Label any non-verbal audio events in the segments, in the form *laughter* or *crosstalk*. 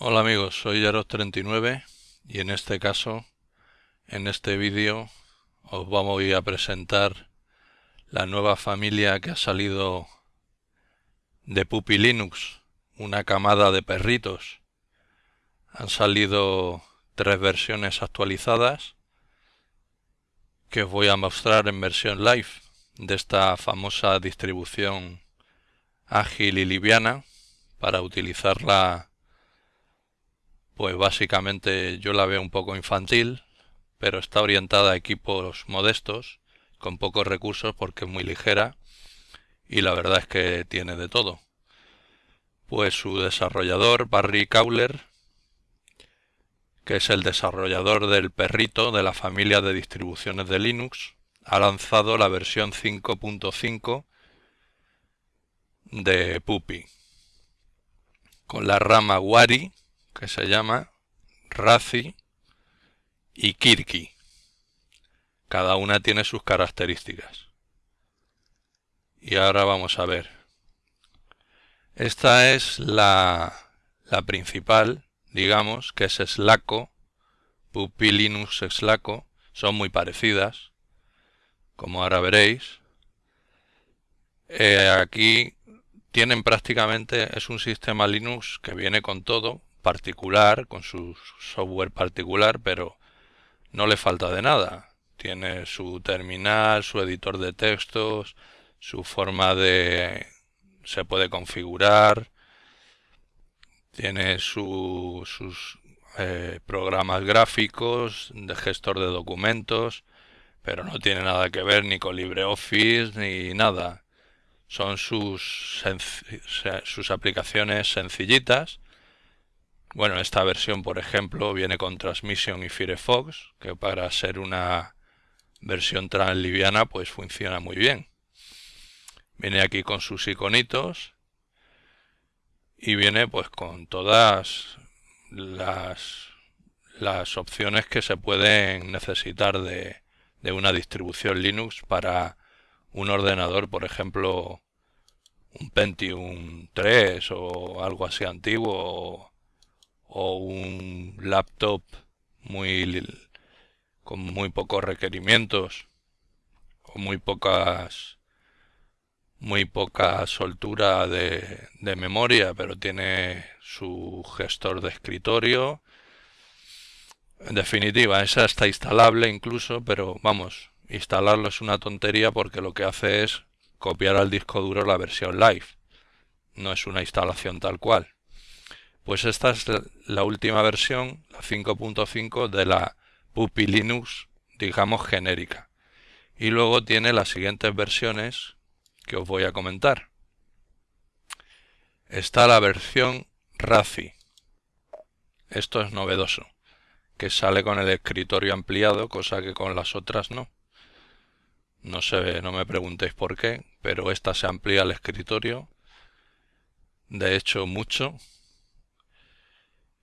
Hola amigos, soy Yaros39 y en este caso, en este vídeo, os vamos a presentar la nueva familia que ha salido de Puppy Linux, una camada de perritos. Han salido tres versiones actualizadas que os voy a mostrar en versión live de esta famosa distribución ágil y liviana para utilizarla pues básicamente yo la veo un poco infantil, pero está orientada a equipos modestos, con pocos recursos porque es muy ligera y la verdad es que tiene de todo. Pues su desarrollador, Barry Cowler, que es el desarrollador del perrito de la familia de distribuciones de Linux, ha lanzado la versión 5.5 de Puppy, con la rama Wari que se llama Razi y Kirki. Cada una tiene sus características. Y ahora vamos a ver. Esta es la, la principal, digamos, que es Slaco, Puppy Linux Slaco. Son muy parecidas, como ahora veréis. Eh, aquí tienen prácticamente, es un sistema Linux que viene con todo, particular, con su software particular, pero no le falta de nada. Tiene su terminal, su editor de textos, su forma de... se puede configurar, tiene sus eh, programas gráficos, de gestor de documentos, pero no tiene nada que ver ni con LibreOffice ni nada. Son sus, sus aplicaciones sencillitas bueno, esta versión, por ejemplo, viene con Transmission y Firefox, que para ser una versión liviana, pues funciona muy bien. Viene aquí con sus iconitos y viene pues con todas las, las opciones que se pueden necesitar de, de una distribución Linux para un ordenador, por ejemplo, un Pentium 3 o algo así antiguo o un laptop muy con muy pocos requerimientos o muy pocas muy poca soltura de, de memoria pero tiene su gestor de escritorio. En definitiva esa está instalable incluso pero vamos instalarlo es una tontería porque lo que hace es copiar al disco duro la versión live. No es una instalación tal cual pues esta es la última versión, la 5.5 de la Puppy Linux, digamos genérica. Y luego tiene las siguientes versiones que os voy a comentar. Está la versión RACI. Esto es novedoso, que sale con el escritorio ampliado, cosa que con las otras no. No sé, no me preguntéis por qué, pero esta se amplía el escritorio. De hecho, mucho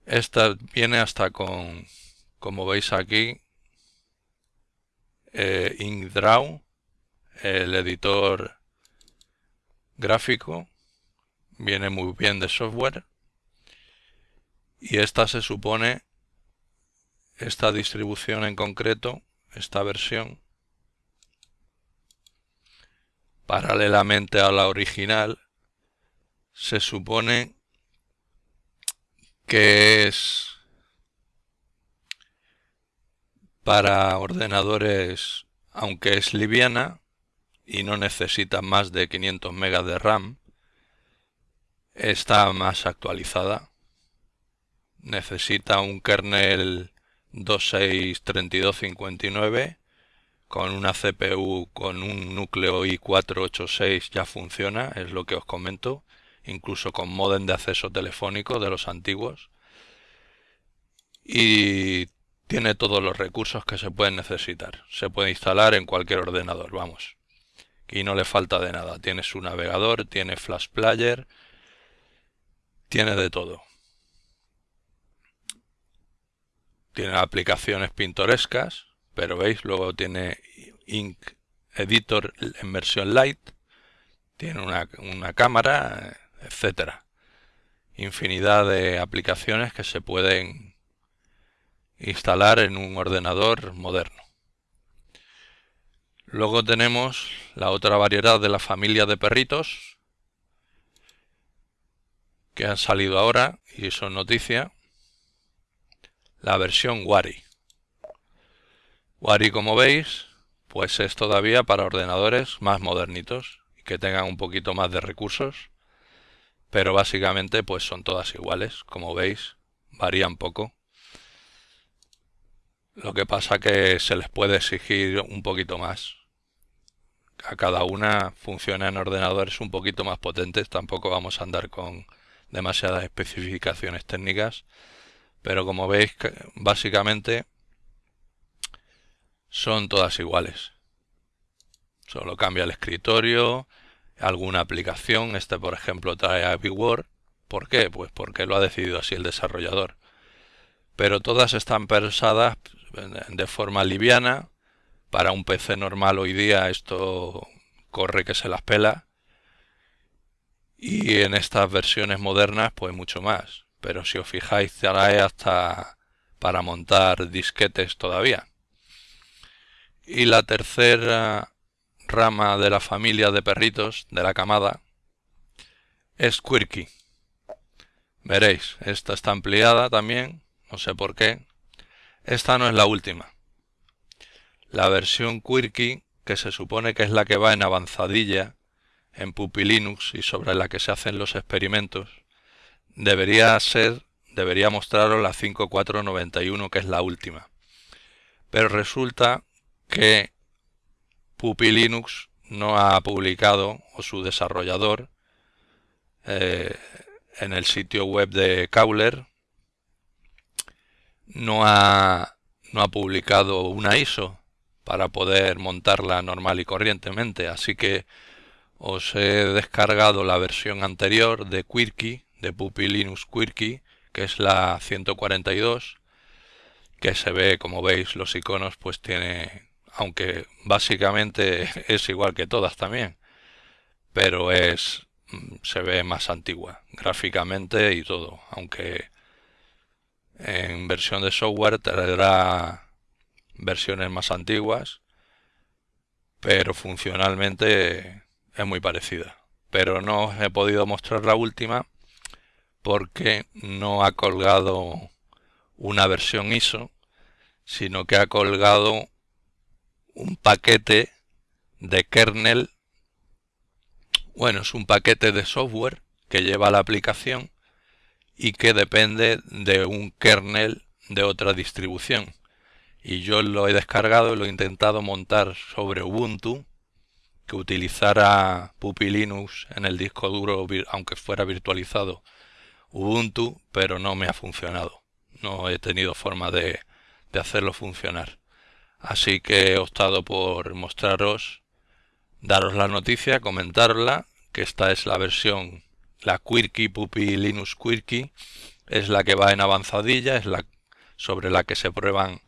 esta viene hasta con, como veis aquí, eh, el editor gráfico, viene muy bien de software. Y esta se supone, esta distribución en concreto, esta versión, paralelamente a la original, se supone que es para ordenadores, aunque es liviana y no necesita más de 500 megas de RAM, está más actualizada. Necesita un kernel 263259 con una CPU con un núcleo i486 ya funciona, es lo que os comento incluso con modem de acceso telefónico de los antiguos. Y tiene todos los recursos que se pueden necesitar. Se puede instalar en cualquier ordenador, vamos. Y no le falta de nada. Tiene su navegador, tiene Flash Player, tiene de todo. Tiene aplicaciones pintorescas, pero veis, luego tiene Ink Editor en versión light. Tiene una, una cámara etcétera. infinidad de aplicaciones que se pueden instalar en un ordenador moderno. Luego tenemos la otra variedad de la familia de perritos que han salido ahora y son noticia. La versión Wari. Wari, como veis, pues es todavía para ordenadores más modernitos y que tengan un poquito más de recursos. Pero básicamente pues son todas iguales, como veis, varían poco. Lo que pasa que se les puede exigir un poquito más. A cada una funciona en ordenadores un poquito más potentes, tampoco vamos a andar con demasiadas especificaciones técnicas, pero como veis básicamente son todas iguales. Solo cambia el escritorio, alguna aplicación, este por ejemplo trae a Word. ¿Por qué? Pues porque lo ha decidido así el desarrollador. Pero todas están pensadas de forma liviana. Para un PC normal hoy día esto corre que se las pela. Y en estas versiones modernas pues mucho más. Pero si os fijáis trae hasta para montar disquetes todavía. Y la tercera rama de la familia de perritos de la camada es Quirky. Veréis, esta está ampliada también, no sé por qué, esta no es la última. La versión Quirky, que se supone que es la que va en avanzadilla en Puppy Linux y sobre la que se hacen los experimentos, debería ser, debería mostraros la 5491 que es la última. Pero resulta que Puppy Linux no ha publicado, o su desarrollador, eh, en el sitio web de Cowler, no ha, no ha publicado una ISO para poder montarla normal y corrientemente. Así que os he descargado la versión anterior de Quirky, de Puppy Linux Quirky, que es la 142, que se ve, como veis, los iconos, pues tiene, aunque básicamente *laughs* es igual que todas también, pero es, mm, se ve más antigua, gráficamente y todo, aunque en versión de software tendrá versiones más antiguas, pero funcionalmente es muy parecida. Pero no os he podido mostrar la última porque no ha colgado una versión ISO, sino que ha colgado un paquete de kernel, bueno, es un paquete de software que lleva la aplicación y que depende de un kernel de otra distribución. Y yo lo he descargado y lo he intentado montar sobre Ubuntu, que utilizara Puppy Linux en el disco duro, aunque fuera virtualizado Ubuntu, pero no me ha funcionado. No he tenido forma de, de hacerlo funcionar. Así que he optado por mostraros, daros la noticia, comentarla, que esta es la versión la Quirky Puppy Linux Quirky es la que va en avanzadilla, es la sobre la que se prueban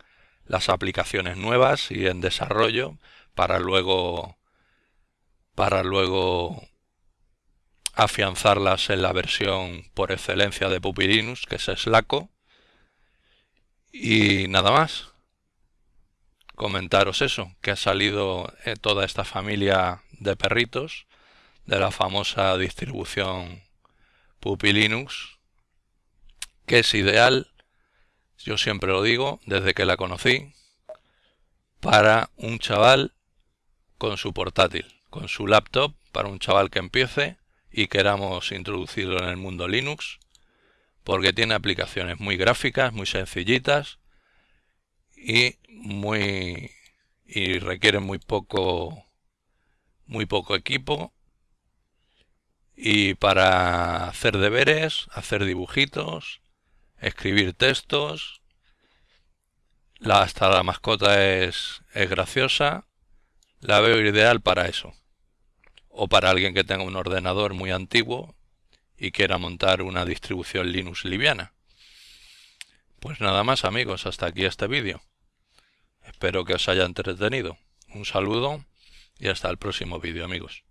las aplicaciones nuevas y en desarrollo para luego para luego afianzarlas en la versión por excelencia de Puppy Linux, que es Slaco. Y nada más. Comentaros eso, que ha salido eh, toda esta familia de perritos de la famosa distribución Puppy Linux, que es ideal, yo siempre lo digo, desde que la conocí, para un chaval con su portátil, con su laptop, para un chaval que empiece y queramos introducirlo en el mundo Linux, porque tiene aplicaciones muy gráficas, muy sencillitas y muy y requiere muy poco muy poco equipo y para hacer deberes, hacer dibujitos, escribir textos. La, hasta la mascota es, es graciosa. La veo ideal para eso. O para alguien que tenga un ordenador muy antiguo y quiera montar una distribución Linux liviana. Pues nada más amigos, hasta aquí este vídeo. Espero que os haya entretenido. Un saludo y hasta el próximo vídeo amigos.